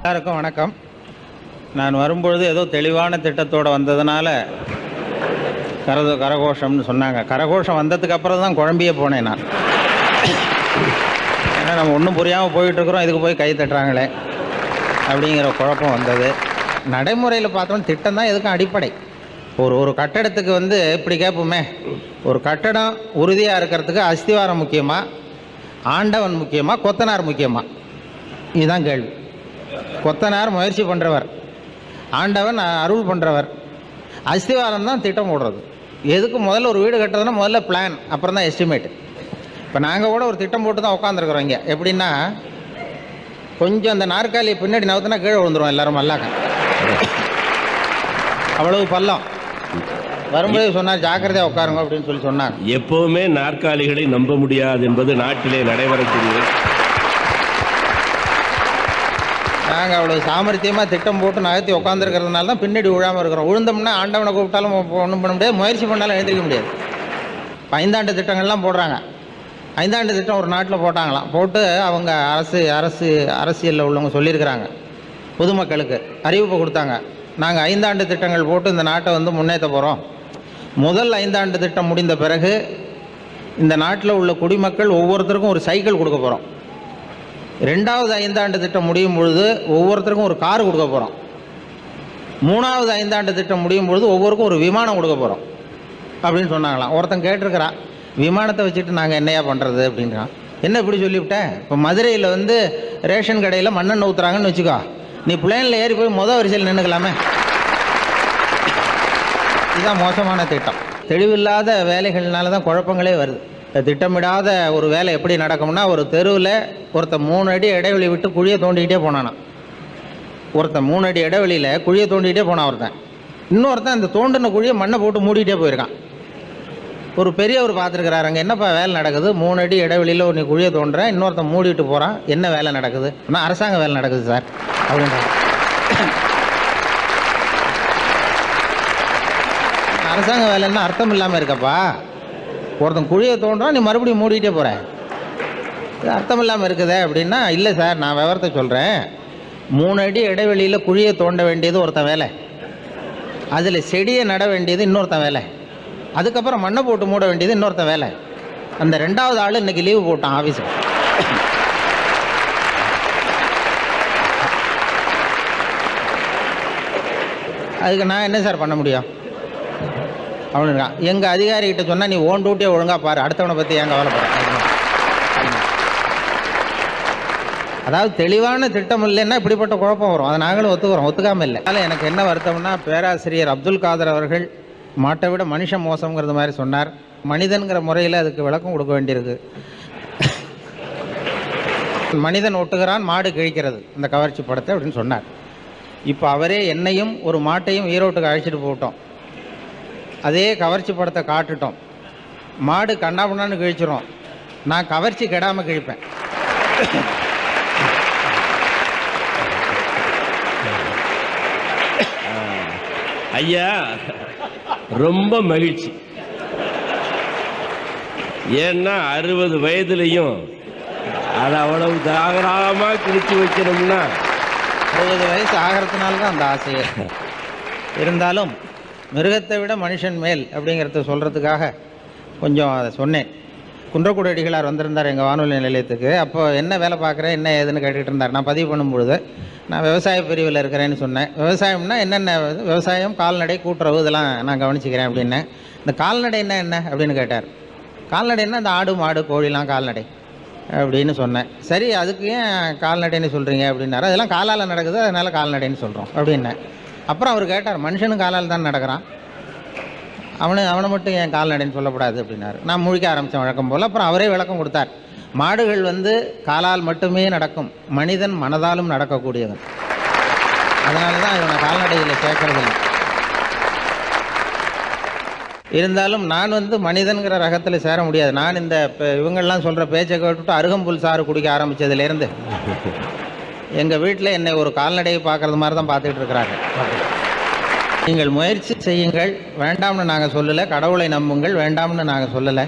எல்லாருக்கும் வணக்கம். நான் வரும்பொழுது ஏதோ தெளிவான திட்டத்தோடு வந்ததுனால கரது கரகோஷம்னு சொன்னாங்க. கரகோஷம் வந்ததுக்கு அப்புறம் தான் குழம்பியே போனேன் நான். ஏன்னா நம்ம ஒன்றும் புரியாமல் போயிட்டுருக்குறோம். இதுக்கு போய் கை தட்டுறாங்களே. அப்படிங்கிற குழப்பம் வந்தது. நடைமுறையில் பார்த்தோம் திட்டம் தான் எதுக்கும் அடிப்படை. ஒரு ஒரு கட்டடத்துக்கு வந்து இப்படி கேட்போமே. ஒரு கட்டடம் உறுதியாக இருக்கிறதுக்கு அஸ்திவாரம் முக்கியமாக ஆண்டவன் முக்கியமாக கொத்தனார் முக்கியமாக இதுதான் கேள்வி. கொத்தனார் முயற்சி பண்ணுறவர் ஆண்டவன் அருள் பண்ணுறவர் அஸ்திவாரம் தான் திட்டம் போடுறது. எதுக்கு முதல்ல ஒரு வீடு கட்டுறதுன்னா முதல்ல பிளான் அப்புறம் தான் எஸ்டிமேட் இப்போ நாங்கள் கூட ஒரு திட்டம் போட்டு தான் உட்காந்துருக்குறோம் இங்கே. எப்படின்னா கொஞ்சம் அந்த நாற்காலியை பின்னாடி நவுத்தினா கீழே விழுந்துரும் எல்லாரும் மல்லாக்க. அவ்வளவு பள்ளம். வரும்போது சொன்னார் ஜாக்கிரதையாக உட்காருங்க அப்படின்னு சொல்லி சொன்னாங்க. எப்பவுமே நாற்காலிகளை நம்ப முடியாது என்பது நாட்டிலே நடைபெறக்கூடியது. நாங்கள் அவ்வளோ சாமர்த்தியமாக திட்டம் போட்டு நகர்த்தி உட்காந்துருக்கிறதுனால தான் பின்னாடி விழாமல் இருக்கிறோம். விழுந்தோம்னா ஆண்டவனை கூப்பிட்டாலும் ஒன்றும் பண்ண முடியாது. முயற்சி பண்ணாலும் எழுந்திரிக்க முடியாது. ஐந்தாண்டு திட்டங்கள்லாம் போடுறாங்க. ஐந்தாண்டு திட்டம் ஒரு நாட்டில் போட்டாங்களாம். போட்டு அவங்க அரசு அரசு அரசியலில் உள்ளவங்க சொல்லியிருக்கிறாங்க. பொதுமக்களுக்கு அறிவிப்பு கொடுத்தாங்க. நாங்கள் ஐந்தாண்டு திட்டங்கள் போட்டு இந்த நாட்டை வந்து முன்னேற்ற போகிறோம் முதல் ஐந்தாண்டு திட்டம் முடிந்த பிறகு இந்த நாட்டில் உள்ள குடிமக்கள் ஒவ்வொருத்தருக்கும் ஒரு சைக்கிள் கொடுக்க போகிறோம் ரெண்டாவது ஐந்தாண்டு திட்டம் முடியும் பொழுது ஒவ்வொருத்தருக்கும் ஒரு கார் கொடுக்க போகிறோம் மூணாவது ஐந்தாண்டு திட்டம் முடியும் பொழுது ஒவ்வொருக்கும் ஒரு விமானம் கொடுக்க போகிறோம் அப்படின்னு சொன்னாங்களாம். ஒருத்தன் கேட்டிருக்கிறான் விமானத்தை வச்சுட்டு நாங்கள் என்னையா பண்ணுறது அப்படின்றான். என்ன இப்படி சொல்லிவிட்டேன் இப்போ மதுரையில் வந்து ரேஷன் கடையில் மண்ணெண்ணெய் ஊற்றுறாங்கன்னு வச்சுக்கோ. நீ பிளேனில் ஏறி போய் மொதல் வரிசையில் நின்றுக்கலாமே இதுதான் மோசமான திட்டம். தெளிவில்லாத வேலைகள்னால தான் குழப்பங்களே வருது. திட்டமிடாத ஒரு வேலை எப்படி நடக்கும்னா ஒரு தெருவில் ஒருத்தன் மூணு அடி இடைவெளி விட்டு குழியை தோண்டிக்கிட்டே போனானான் ஒருத்தன் மூணு அடி இடைவெளியில் குழியை தோண்டிக்கிட்டே போனான் ஒருத்தன். இன்னொருத்தன் அந்த தோண்டின குழியை மண்ணை போட்டு மூடிக்கிட்டே போயிருக்கான். ஒரு பெரியவர் பார்த்துருக்கிறாரு அங்கே என்னப்பா வேலை நடக்குது? மூணு அடி இடைவெளியில் ஒரு நீ குழியை தோன்றேன் இன்னொருத்தன் மூடிட்டு போகிறான் என்ன வேலை நடக்குது? ஆனால் அரசாங்க வேலை நடக்குது சார். அப்படின்ற அரசாங்க வேலைன்னா அர்த்தம் இல்லாமல் இருக்கப்பா. ஒருத்தன் குழியை தோன்றான் நீ மறுபடியும் மூடிட்டே போகிற இது அர்த்தம் இல்லாமல் இருக்குதே அப்படின்னா இல்லை சார் நான் விவரத்தை சொல்கிறேன் மூணு அடி இடைவெளியில் குழியை தோண்ட வேண்டியது ஒருத்தன் வேலை. அதில் செடியை நட வேண்டியது இன்னொருத்தன் வேலை. அதுக்கப்புறம் மண்ணை போட்டு மூட வேண்டியது இன்னொருத்தன் வேலை. அந்த ரெண்டாவது ஆள் இன்றைக்கி லீவு போட்டான் ஆஃபீஸுக்கு அதுக்கு நான் என்ன சார் பண்ண முடியும்? அவனுக்கான் எங்கள் அதிகாரிகிட்ட சொன்னால் நீ ஓன் டூட்டியை ஒழுங்காக பாரு. அடுத்தவனை பற்றி ஏன் கவலைப்படுறேன் அதாவது தெளிவான திட்டம் இல்லைன்னா இப்படிப்பட்ட குழப்பம் வரும். அதை நாங்களும் ஒத்துக்கிறோம். ஒத்துக்காமல் இல்லை. அதனால் எனக்கு என்ன வருத்தம்னா பேராசிரியர் அப்துல் காதர் அவர்கள் மாட்டை விட மனுஷன் மோசங்கிறது மாதிரி சொன்னார். மனிதன்கிற முறையில் அதுக்கு விளக்கம் கொடுக்க வேண்டியிருக்கு. மனிதன் ஒட்டுகிறான் மாடு கிழிக்கிறது. இந்த கவர்ச்சி படத்தை அப்படின்னு சொன்னார். இப்போ அவரே என்னையும் ஒரு மாட்டையும் ஈரோட்டுக்கு அழைச்சிட்டு போட்டோம் அதே கவர்ச்சி படத்தை காட்டுட்டோம். மாடு கண்ணாபண்ணான்னு கிழிச்சிரும். நான் கவர்ச்சி கெடாமல் கிழிப்பேன். ஐயா ரொம்ப மகிழ்ச்சி. ஏன்னா அறுபது வயதுலையும் அதை அவ்வளவு தாகராகமா கிழிச்சு வைக்கணும்னா அறுபது வயசு ஆகிறதுனால தான் அந்த ஆசையே. இருந்தாலும் மிருகத்தை விட மனுஷன் மேல் அப்படிங்கிறத சொல்கிறதுக்காக கொஞ்சம் அதை சொன்னேன். குன்றக்குடி அடிகளார் வந்திருந்தார் எங்கள் வானொலி நிலையத்துக்கு. அப்போ என்ன வேலை பார்க்குறேன் என்ன ஏதுன்னு கேட்டுக்கிட்டு இருந்தார். நான் பதிவு பண்ணும்பொழுது நான் விவசாய பிரிவில் இருக்கிறேன்னு சொன்னேன். விவசாயம்னா என்னென்ன விவசாயம் கால்நடை கூட்டுறவு இதெல்லாம் நான் கவனிச்சிக்கிறேன் அப்படின்னேன் இந்த கால்நடைன்னா என்ன அப்படின்னு கேட்டார். கால்நடைன்னா இந்த ஆடு மாடு கோழிலாம் கால்நடை அப்படின்னு சொன்னேன். சரி அதுக்கு ஏன் கால்நடைன்னு சொல்கிறீங்க அப்படின்னாரு. அதெல்லாம் காலால் நடக்குது அதனால் கால்நடைன்னு சொல்கிறோம் அப்படின்னேன். அப்புறம் அவர் கேட்டார் மனுஷனும் காலால் தான் நடக்கிறான். அவனு அவனை மட்டும் என் கால்நடைன்னு சொல்லக்கூடாது? அப்படின்னாரு. நான் முழிக்க ஆரம்பித்தேன் வழக்கம் போல். அப்புறம் அவரே விளக்கம் கொடுத்தார். மாடுகள் வந்து காலால் மட்டுமே நடக்கும். மனிதன் மனதாலும் நடக்கக்கூடியவன். அதனால தான் இவனை கால்நடையில் சேர்க்கறதில்லை இருந்தாலும் நான் வந்து மனிதன்கிற ரகத்தில் சேர முடியாது. நான் இந்த இவங்கள்லாம் இவங்கெல்லாம் சொல்கிற பேச்சை கேட்டுட்டு அருகம்புல் சாறு குடிக்க ஆரம்பித்ததுலேருந்து எங்கள் வீட்டில் என்னை ஒரு கால்நடையை பார்க்குறது மாதிரி தான் பார்த்துட்டு இருக்கிறாங்க. நீங்கள் முயற்சி செய்யுங்கள். வேண்டாம்னு நாங்கள் சொல்லலை. கடவுளை நம்புங்கள். வேண்டாம்னு நாங்கள் சொல்லலை.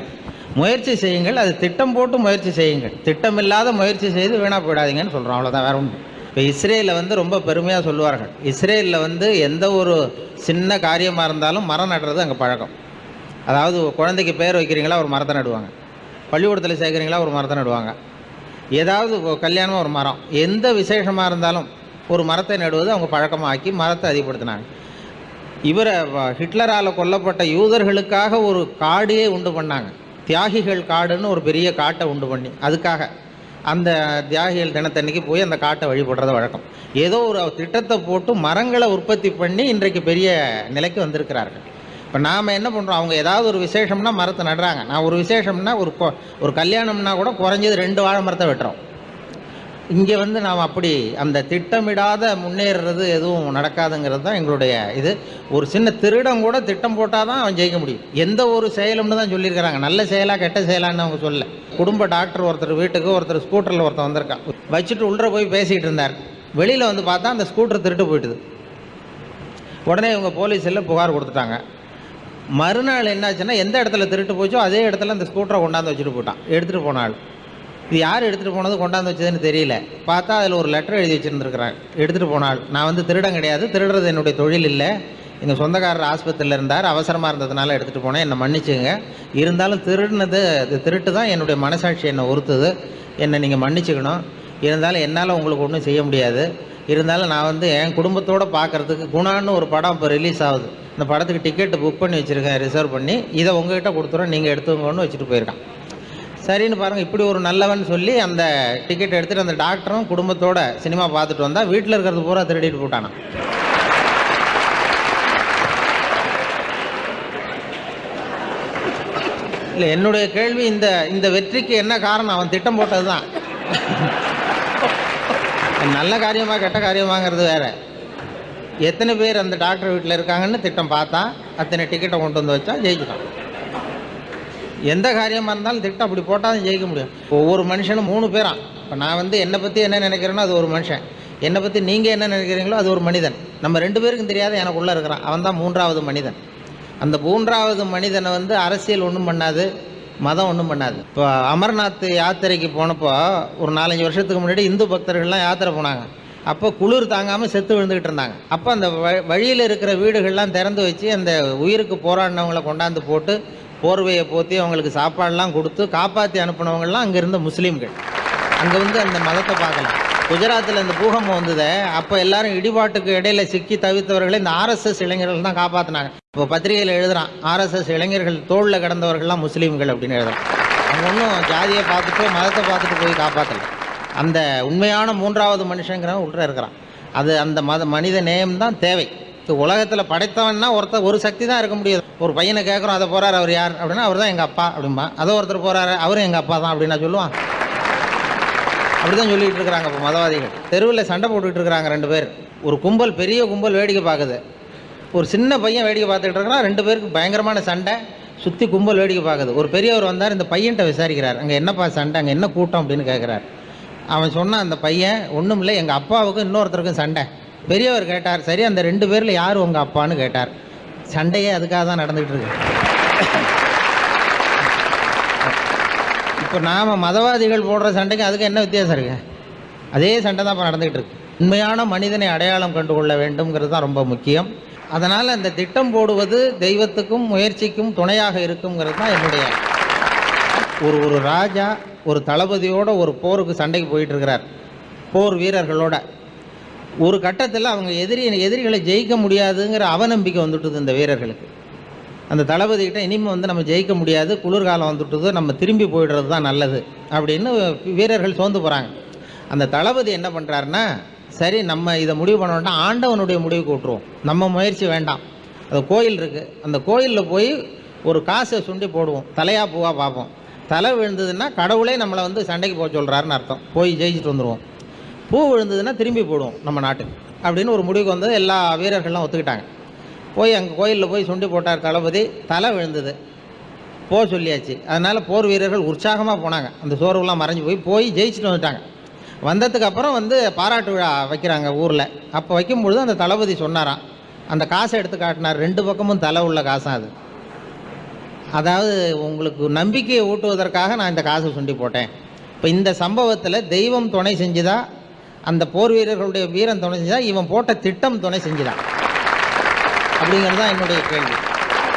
முயற்சி செய்யுங்கள். அது திட்டம் போட்டு முயற்சி செய்யுங்கள். திட்டமில்லாத முயற்சி செய்து வீணாக போயிடாதீங்கன்னு சொல்கிறோம் அவ்வளோதான் வேற ஒன்று இப்போ இஸ்ரேலில் வந்து ரொம்ப பெருமையாக சொல்லுவார்கள். இஸ்ரேலில் வந்து எந்த ஒரு சின்ன காரியமாக இருந்தாலும் மரம் நடுறது அங்கே பழக்கம். அதாவது குழந்தைக்கு பேர் வைக்கிறீங்களா ஒரு மரத்தை நடுவாங்க. பள்ளிக்கூடத்தில் சேர்க்குறீங்களா ஒரு மரத்தை நடுவாங்க. ஏதாவது கல்யாணம் ஒரு மரம் எந்த விசேஷமாக இருந்தாலும் ஒரு மரத்தை நடுவது அவங்க பழக்கமாக்கி மரத்தை அதிகப்படுத்தினாங்க. இவரை ஹிட்லரால் கொல்லப்பட்ட யூதர்களுக்காக ஒரு காடையே உண்டு பண்ணாங்க. தியாகிகள் காடுன்னு ஒரு பெரிய காட்டை உண்டு பண்ணி அதுக்காக. அந்த தியாகிகள் தினத்தன்னைக்கு போய் அந்த காட்டை வழிபடுறது வழக்கம். ஏதோ ஒரு திட்டத்தை போட்டு மரங்களை உற்பத்தி பண்ணி இன்றைக்கு பெரிய நிலைக்கு வந்திருக்கிறார்கள். இப்போ நாம் என்ன பண்ணுறோம் அவங்க ஏதாவது ஒரு விசேஷம்னா மரத்தை நடுறாங்க. நான் ஒரு விசேஷம்னா ஒரு கொ- ஒரு கல்யாணம்னா கூட குறைஞ்சது ரெண்டு வாழை மரத்தை வெட்டுறோம். இங்கே வந்து நாம் அப்படி அந்த திட்டமிடாத முன்னேறுறது எதுவும் நடக்காதுங்கிறது தான் எங்களுடைய இது. ஒரு சின்ன திருடம் கூட திட்டம் போட்டால் தான் அவன் ஜெயிக்க முடியும். எந்த ஒரு செயலும்னு தான் சொல்லியிருக்கிறாங்க. நல்ல செயலாக கெட்ட செயலான்னு அவங்க சொல்ல குடும்ப டாக்டர் ஒருத்தர் வீட்டுக்கு ஒருத்தர் ஸ்கூட்டரில் ஒருத்தன் வந்திருக்கான். வச்சுட்டு உள்ளே போய் பேசிகிட்டு இருந்தார். வெளியில் வந்து பார்த்தா அந்த ஸ்கூட்டர் திருட்டு போயிட்டுது. உடனே இவங்க போலீஸில் புகார் கொடுத்துட்டாங்க. மறுநாள் என்னாச்சுன்னா எந்த இடத்துல திருட்டு போச்சோ அதே இடத்துல அந்த ஸ்கூட்டரை கொண்டாந்து வச்சுட்டு போட்டான். எடுத்துகிட்டு போனாள் இது யார் எடுத்துகிட்டு போனது கொண்டாந்து வச்சதுன்னு தெரியல. பார்த்தா அதில் ஒரு லெட்டர் எழுதி வச்சுருந்துருக்குறேன். எடுத்துகிட்டு போனாள் நான் வந்து திருடன் கிடையாது. திருடுறது என்னுடைய தொழில் இல்லை. எங்கள் சொந்தக்காரர் ஆஸ்பத்திரியில் இருந்தார். அவசரமாக இருந்ததுனால எடுத்துகிட்டு போனேன். என்னை மன்னிச்சுங்க. இருந்தாலும் திருடினது அது திருட்டு தான் என்னுடைய மனசாட்சி என்னை ஒருத்துது. என்னை நீங்கள் மன்னிச்சுக்கணும். இருந்தாலும் என்னால் உங்களுக்கு ஒன்றும் செய்ய முடியாது. இருந்தாலும் நான் வந்து என் குடும்பத்தோடு பார்க்குறதுக்கு குணான்னு ஒரு படம் இப்போ ரிலீஸ் ஆகுது. இந்த படத்துக்கு டிக்கெட்டு புக் பண்ணி வச்சுருக்கேன் ரிசர்வ் பண்ணி. இதை உங்ககிட்ட கொடுத்துறோம் நீங்கள் எடுத்துக்கோன்னு வச்சுட்டு போயிருக்கான். சரின்னு பாருங்கள் இப்படி ஒரு நல்லவன் சொல்லி அந்த டிக்கெட் எடுத்துகிட்டு அந்த டாக்டரும் குடும்பத்தோட சினிமா பார்த்துட்டு வந்தால் வீட்டில் இருக்கிறது பூரா திருடிட்டு போட்டானான் இல்லை என்னுடைய கேள்வி இந்த இந்த வெற்றிக்கு என்ன காரணம்? அவன் திட்டம் போட்டது தான் நல்ல காரியமாக கெட்ட காரியமாங்கிறது வேறு. எத்தனை பேர் அந்த டாக்டர் வீட்டில் இருக்காங்கன்னு திட்டம் பார்த்தா அத்தனை டிக்கெட்டை கொண்டு வந்து வச்சா ஜெயிக்கலாம் எந்த காரியமாக இருந்தாலும் திட்டம் அப்படி போட்டால் தான் ஜெயிக்க முடியும். ஒவ்வொரு மனுஷனும் மூணு பேரா. இப்போ நான் வந்து என்னை பற்றி என்ன நினைக்கிறேனோ அது ஒரு மனுஷன். என்னை பற்றி நீங்கள் என்ன நினைக்கிறீங்களோ அது ஒரு மனிதன். நம்ம ரெண்டு பேருக்கும் தெரியாத எனக்குள்ளே இருக்கிறான். அவன் தான் மூன்றாவது மனிதன். அந்த மூன்றாவது மனிதனை வந்து அரசியல் ஒன்றும் பண்ணாது மதம் ஒன்றும் பண்ணாது. இப்போ அமர்நாத் யாத்திரைக்கு போனப்போ ஒரு நாலஞ்சு வருஷத்துக்கு முன்னாடி இந்து பக்தர்கள்லாம் யாத்திரை போனாங்க. அப்போ குளிர் தாங்காமல் செத்து விழுந்துக்கிட்டு இருந்தாங்க. அப்போ அந்த வ- வழியில் இருக்கிற வீடுகள்லாம் திறந்து வச்சு அந்த உயிருக்கு போராடினவங்களை கொண்டாந்து போட்டு போர்வையை போற்றி அவங்களுக்கு சாப்பாடெல்லாம் கொடுத்து காப்பாற்றி அனுப்பினவங்கள்லாம் அங்கே இருந்த முஸ்லீம்கள். அங்கே வந்து அந்த மதத்தை பார்க்கலாம். குஜராத்தில் இந்த பூகம்பம் வந்ததை அப்போ எல்லாரும் இடிபாட்டுக்கு இடையில சிக்கி தவித்தவர்களை இந்த ஆர்எஸ்எஸ் இளைஞர்கள் தான் காப்பாற்றினாங்க இப்போ பத்திரிகையில் எழுதுறான் ஆர்எஸ்எஸ் இளைஞர்கள் தோளில் கிடந்தவர்கள்லாம் முஸ்லீம்கள் அப்படின்னு எழுதுறான். அவங்க ஒன்றும் ஜாதியை பார்த்துட்டு மதத்தை பார்த்துட்டு போய் காப்பாற்றல அந்த உண்மையான மூன்றாவது மனுஷங்கிறவன் உள்ள இருக்கிறான். அது அந்த மத மனித நேயம் தான் தேவை. இப்போ உலகத்தில் படைத்தவன்னா ஒருத்தர் ஒரு சக்தி தான் இருக்க முடியாது. ஒரு பையனை கேட்குறோம் அதை போகிறார் அவர் யார்? அப்படின்னா அவர் தான் எங்கள் அப்பா அப்படிம்பா. அதோ ஒருத்தர் போகிறாரு அவரும் எங்கள் அப்பா தான் அப்படின்னா சொல்லுவான் அப்படி தான் சொல்லிகிட்டு இருக்கிறாங்க இப்போ மதவாதிகள். தெருவில் சண்டை போட்டுக்கிட்டு இருக்கிறாங்க ரெண்டு பேர். ஒரு கும்பல் பெரிய கும்பல் வேடிக்கை பார்க்குது. ஒரு சின்ன பையன் வேடிக்கை பார்த்துக்கிட்டு இருக்கிறான் ரெண்டு பேருக்கு பயங்கரமான சண்டை சுற்றி கும்பல் வேடிக்கை பார்க்குது. ஒரு பெரியவர் வந்தார் இந்த பையன்கிட்ட விசாரிக்கிறார். அங்கே என்னப்பா சண்டை அங்கே என்ன கூட்டம் அப்படின்னு கேட்குறாரு. அவன் சொன்னான் அந்த பையன் ஒன்றும் இல்லை எங்கள் அப்பாவுக்கும் இன்னொருத்தருக்கும் சண்டை. பெரியவர் கேட்டார் சரி அந்த ரெண்டு பேரில் யார் உங்கள் அப்பான்னு கேட்டார். சண்டையே அதுக்காக தான் நடந்துகிட்டு இருக்கு. இப்போ நாம் மதவாதிகள் போடுற சண்டைக்கு அதுக்கு என்ன வித்தியாசம் இருக்கு? அதே சண்டை தான் இப்போ நடந்துகிட்டு இருக்கு. உண்மையான மனிதனை அடையாளம் கண்டு கொள்ள வேண்டும்ங்கிறது தான் ரொம்ப முக்கியம். அதனால் அந்த திட்டம் போடுவது தெய்வத்துக்கும் முயற்சிக்கும் துணையாக இருக்குங்கிறது தான் என்னுடைய ஒரு ஒரு ராஜா ஒரு தளபதியோட ஒரு போருக்கு சண்டைக்கு போயிட்டு இருக்கிறார் போர் வீரர்களோட. ஒரு கட்டத்தில் அவங்க எதிரி எதிரிகளை ஜெயிக்க முடியாதுங்கிற அவநம்பிக்கை வந்துட்டுது இந்த வீரர்களுக்கு. அந்த தளபதிக்கிட்ட இனிமேல் வந்து நம்ம ஜெயிக்க முடியாது குளிர்காலம் வந்துட்டுது நம்ம திரும்பி போயிடுறது தான் நல்லது அப்படின்னு வீரர்கள் சோர்ந்து போகிறாங்க அந்த தளபதி என்ன பண்ணுறாருன்னா சரி நம்ம இதை முடிவு பண்ணோம்னா ஆண்டவனுடைய முடிவுக்கு விட்ருவோம் நம்ம முயற்சி வேண்டாம். அது கோயில் இருக்குது அந்த கோயிலில் போய் ஒரு காசை சுண்டி போடுவோம். தலையா பூவாக பார்ப்போம். தலை விழுந்ததுன்னா கடவுளே நம்மளை வந்து சண்டைக்கு போக சொல்கிறாருன்னு அர்த்தம். போய் ஜெயிச்சுட்டு வந்துடுவோம் பூ விழுந்ததுன்னா திரும்பி போடுவோம் நம்ம நாட்டுக்கு அப்படின்னு ஒரு முடிவுக்கு வந்தது. எல்லா வீரர்கள்லாம் ஒத்துக்கிட்டாங்க. போய் அங்கே கோயிலில் போய் சுண்டி போட்டார் தளபதி. தலை விழுந்தது. போக சொல்லியாச்சு. அதனால் போர் வீரர்கள் உற்சாகமாக போனாங்க. அந்த சோர்வுலாம் மறைஞ்சு போய் போய் ஜெயிச்சுட்டு வந்துட்டாங்க. வந்ததுக்கு அப்புறம் வந்து பாராட்டு விழா வைக்கிறாங்க ஊரில். அப்போ வைக்கும்பொழுது அந்த தளபதி சொன்னாராம். அந்த காசை எடுத்து காட்டினார். ரெண்டு பக்கமும் தலை உள்ள காசாக அது. அதாவது உங்களுக்கு நம்பிக்கையை ஊட்டுவதற்காக நான் இந்த காசை சுண்டி போட்டேன். இப்போ இந்த சம்பவத்தில் தெய்வம் துணை செஞ்சுதா? அந்த போர் வீரர்களுடைய வீரம் துணை செஞ்சா இவன் போட்ட திட்டம் துணை செஞ்சுதான் அப்படிங்கிறது தான் என்னுடைய கேள்வி.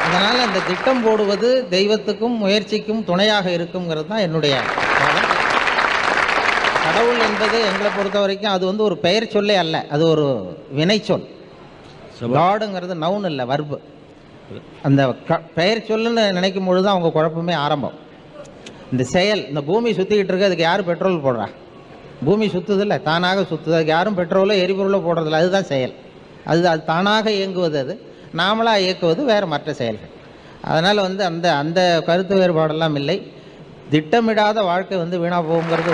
அதனால் அந்த திட்டம் போடுவது தெய்வத்துக்கும் முயற்சிக்கும் துணையாக இருக்குங்கிறது தான் என்னுடைய. கடவுள் என்பது எங்களை பொறுத்த வரைக்கும் அது வந்து ஒரு பெயர் சொல்லே அல்ல. அது ஒரு வினைச்சொல். காடுங்கிறது நவுன் இல்லை வர்பு அந்த க பெயர் சொல்லுன்னு நினைக்கும் பொழுது அவங்க குழப்பமே ஆரம்பம். இந்த செயல் இந்த பூமி சுற்றிக்கிட்டு இருக்கு அதுக்கு யார் பெட்ரோல் போடுறா? பூமி சுற்றுதில்ல தானாக சுற்றுது அதுக்கு யாரும் பெட்ரோலோ எரிபொருளோ போடுறதில்ல. அதுதான் செயல். அது அது தானாக இயங்குவது அது. நாமளாக இயக்குவது வேறு மற்ற செயல்கள். அதனால் வந்து அந்த அந்த கருத்து வேறுபாடெல்லாம் இல்லை. திட்டமிடாத வாழ்க்கை வந்து வீணாக போகுங்கிறது